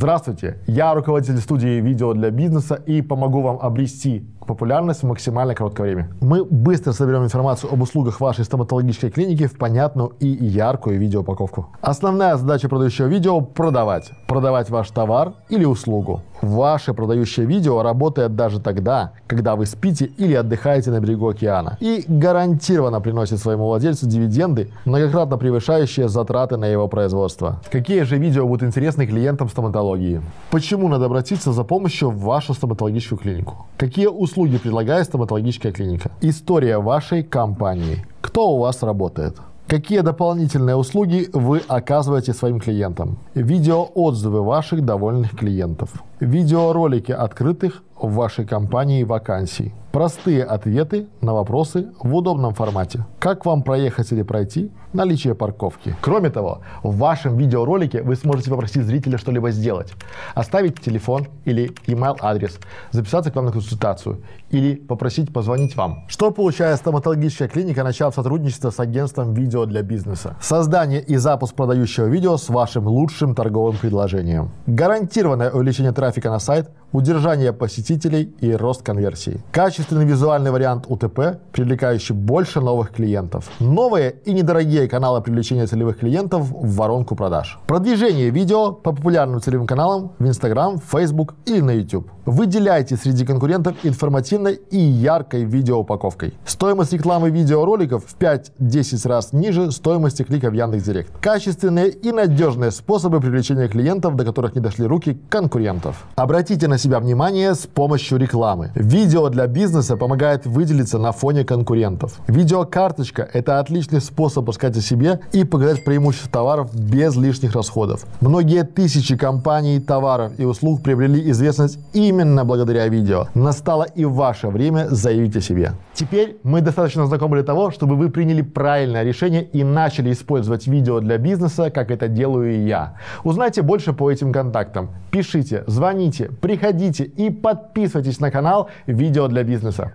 Здравствуйте, я руководитель студии видео для бизнеса и помогу вам обрести популярность в максимально короткое время. Мы быстро соберем информацию об услугах вашей стоматологической клиники в понятную и яркую видеоупаковку. Основная задача продающего видео – продавать. Продавать ваш товар или услугу. Ваше продающее видео работает даже тогда, когда вы спите или отдыхаете на берегу океана. И гарантированно приносит своему владельцу дивиденды, многократно превышающие затраты на его производство. Какие же видео будут интересны клиентам стоматологии? Почему надо обратиться за помощью в вашу стоматологическую клинику? Какие услуги предлагает стоматологическая клиника? История вашей компании. Кто у вас работает? Какие дополнительные услуги вы оказываете своим клиентам? Видеоотзывы ваших довольных клиентов. Видеоролики открытых в вашей компании вакансий. Простые ответы на вопросы в удобном формате. Как вам проехать или пройти? Наличие парковки. Кроме того, в вашем видеоролике вы сможете попросить зрителя что-либо сделать. Оставить телефон или email адрес, записаться к вам на консультацию или попросить позвонить вам. Что получает стоматологическая клиника, начав сотрудничество с агентством видео для бизнеса? Создание и запуск продающего видео с вашим лучшим торговым предложением. Гарантированное увеличение трафика на сайт, удержание посетителей и рост конверсии. Качественный визуальный вариант УТП, привлекающий больше новых клиентов. Новые и недорогие каналы привлечения целевых клиентов в воронку продаж. Продвижение видео по популярным целевым каналам в Instagram, Facebook или на YouTube. Выделяйте среди конкурентов информативной и яркой видеоупаковкой. Стоимость рекламы видеороликов в 5-10 раз ниже стоимости клика в Яндекс.Директ. Качественные и надежные способы привлечения клиентов, до которых не дошли руки конкурентов. Обратите на себя внимание с помощью рекламы. Видео для бизнеса помогает выделиться на фоне конкурентов. Видеокарточка – это отличный способ рассказать о себе и показать преимущества товаров без лишних расходов. Многие тысячи компаний, товаров и услуг приобрели известность именно благодаря видео. Настало и ваше время заявить о себе. Теперь мы достаточно знакомы для того, чтобы вы приняли правильное решение и начали использовать видео для бизнеса, как это делаю и я. Узнайте больше по этим контактам. Пишите, звоните, приходите и подписывайтесь на канал «Видео для бизнеса». biznesa.